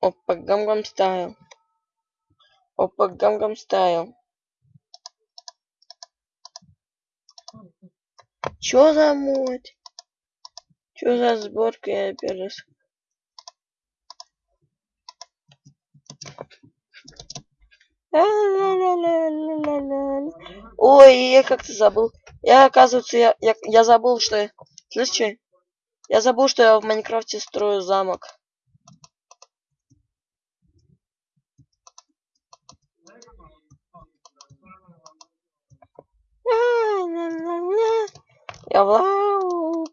Опа, гам-гам стайл. Опа, гам-гам стайл. Чё за мод? Чё за сборка, я раз Ой, я как-то забыл. Я, оказывается, я, я, я забыл, что... Я... Что? Я забыл, что я в Майнкрафте строю замок. Я в лаву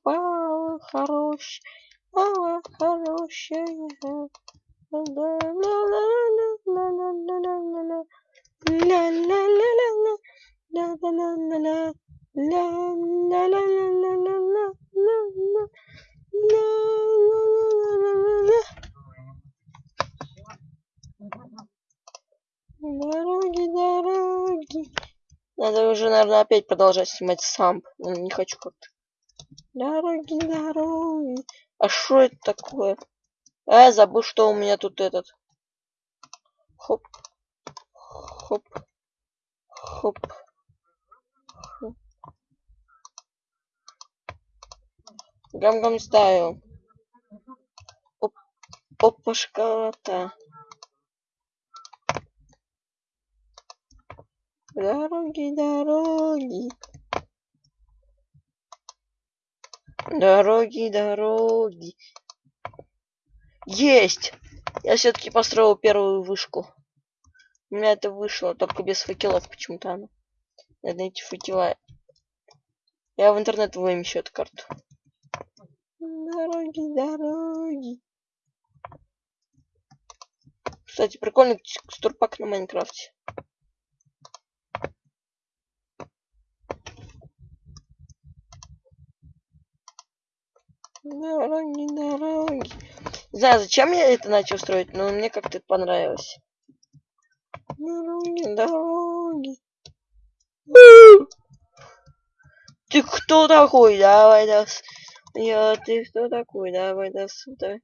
хорош, лава хорошая. Дороги, дороги. Надо уже, наверное, опять продолжать снимать сам. Не хочу как-то. Дороги, дороги. А что это такое? А, я забыл, что у меня тут этот. Хоп. Хоп. Хоп. Гам-гам стайл. Оп. Опашка-то. Дороги, дороги. Дороги, дороги. Есть! Я все-таки построил первую вышку. У меня это вышло, только без факелов почему-то. Надо найти факела. Я в интернет вымещу эту карту. Дороги, дороги. Кстати, прикольный текстурпак на Майнкрафте. Дороги, дороги. Не знаю, зачем я это начал строить, но мне как-то понравилось. Дороги, дороги. Ты кто такой? Давай до Я, ты кто такой? Давай до сюда.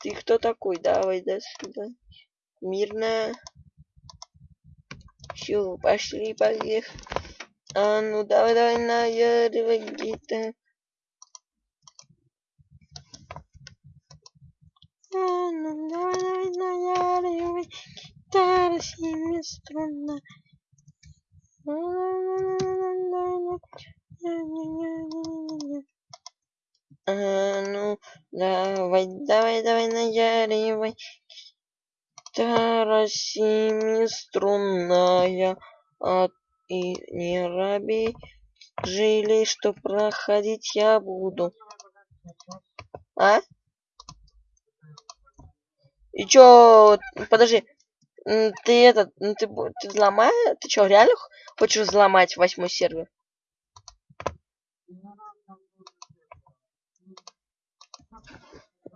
Ты кто такой? Давай до сюда. Мирно. Все, пошли, поехали. А ну давай, давай, наяривай где-то. ну давай, давай, наяривай, гитара семиструнная. А, ну, давай, давай, давай, наяривай. Гитара семиструнная. А, и не раби. Жили, что проходить я буду. А? И чё, подожди, ты этот, ты, ты взломаешь, ты чё, реально хочешь взломать восьмой сервер?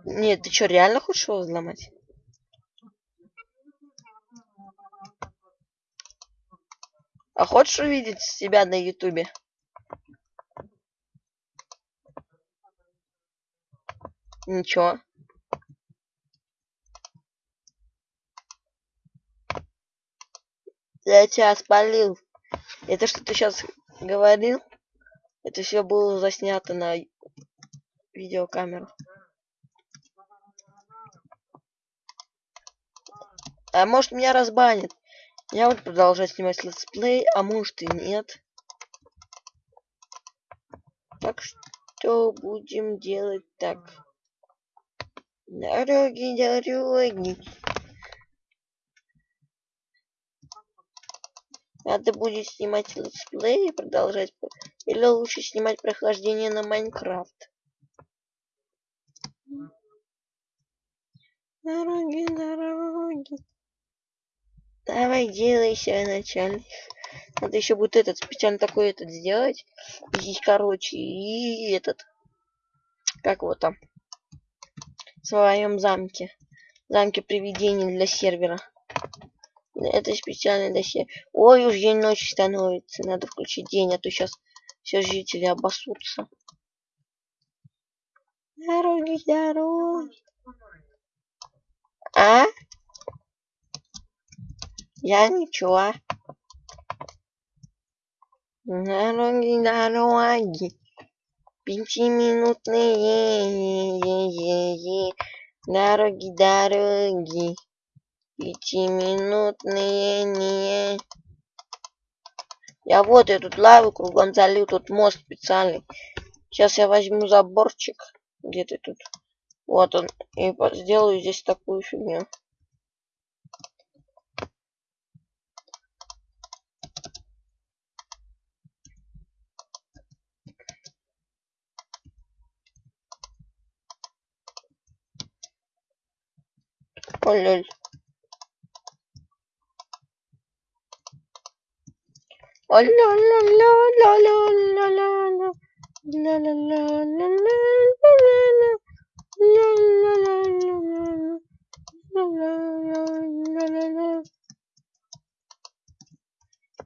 Нет, ты чё, реально хочешь его взломать? А хочешь увидеть себя на ютубе? Ничего. Я тебя спалил. Это что ты сейчас говорил? Это все было заснято на видеокамеру. А может меня разбанит. Я буду продолжать снимать летсплей, а может и нет. Так что будем делать так. Дороги, дороги. Надо будет снимать летсплей и продолжать. Или лучше снимать прохождение на Minecraft. Дороги, дороги. Давай делайся, начальник. Надо еще будет этот специально такой этот сделать. И, короче, и этот. Как вот там. В своем замке. Замке привидений для сервера. Это специально для себя. Ой, уж день ночи становится. Надо включить день, а то сейчас все жители обосутся. Дороги, дороги. А? Я ничего. Дороги, дороги. Пятиминутные дороги, дороги. Пятиминутные. Я вот я тут лаву кругом залил, тут мост специальный. Сейчас я возьму заборчик. Где ты тут? Вот он. И сделаю здесь такую фигню. Ля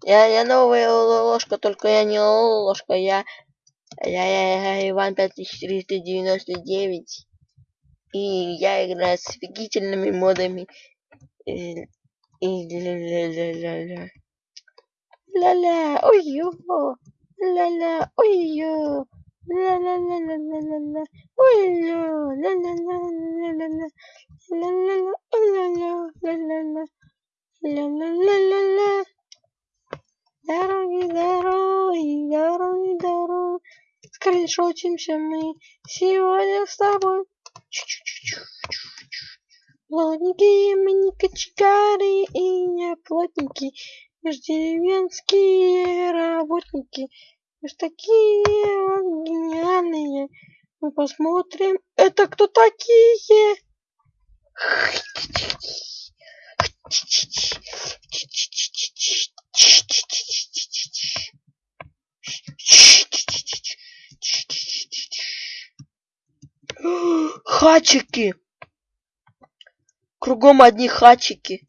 Я, я новая ложка, только я не ложка, я, я, я, я Иван 5399. И я играю с офигительными модами. И, и. Ля-ля, ой-ё. Ля-ля, ой-ё. Ля-ля-ля-ля-ля-ля-ля. Ой-ё. Ля-ля-ля-ля-ля-ля. Ля-ля-ля, ой-ля-ля, ля-ля-ля. Ля-ля-ля-ля-ля. Дороги, дороги, дороги, дороги. Скриншотимся мы сегодня с тобой. Плотники мы не кочегары и не плотники. Мы ж деревенские работники. Мы ж такие вот гениальные. Мы посмотрим, это кто такие? Хачики. Кругом одни хачики.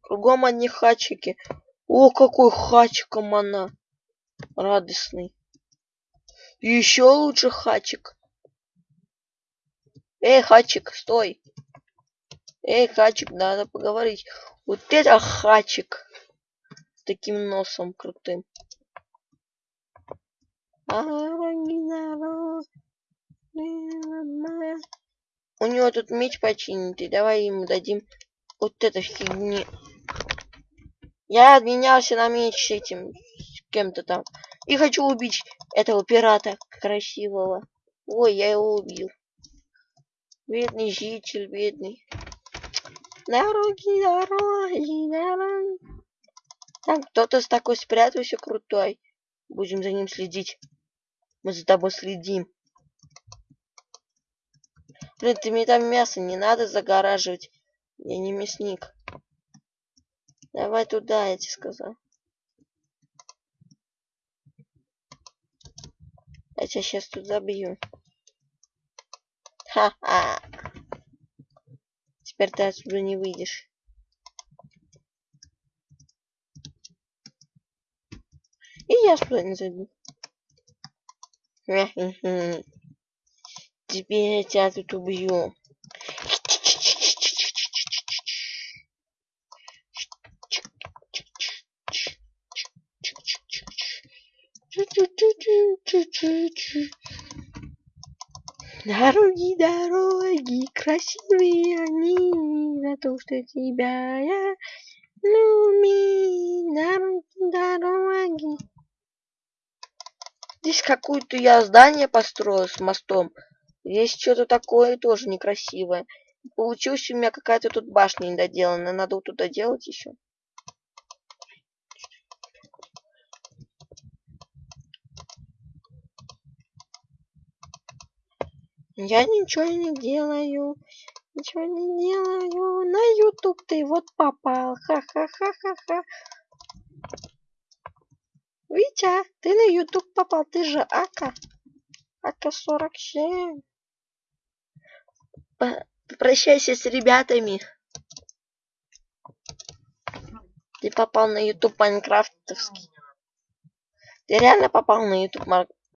Кругом одни хачики. О, какой хачиком она. Радостный. Еще лучше хачик. Эй, хачик, стой. Эй, хачик, надо поговорить. Вот это хачик. С таким носом крутым. У него тут меч починитый. Давай ему дадим вот это фигни. Я обменялся на меч с этим, с кем-то там. И хочу убить этого пирата красивого. Ой, я его убил. Бедный житель, бедный. Дороги, дороги, дороги. Там кто-то с такой спрятался крутой. Будем за ним следить. Мы за тобой следим. Блин, ты мне там мясо не надо загораживать. Я не мясник. Давай туда, я тебе сказал. Я тебя сейчас тут забью. Ха-ха. Теперь ты отсюда не выйдешь. И я сюда не зайду. Теперь я тебя тут убью. Дороги, дороги, красивые они, за то, что тебя я люблю. Дороги, дороги. Здесь какое-то я здание построил с мостом. Здесь что-то такое тоже некрасивое. Получилась у меня какая-то тут башня недоделанная. Надо вот туда делать еще. Я ничего не делаю. Ничего не делаю. На YouTube ты вот попал. Ха-ха-ха-ха-ха. Витя, ты на YouTube попал. Ты же Ака. АК-47. Попрощайся с ребятами. Ты попал на YouTube Майнкрафтовский. Ты реально попал на YouTube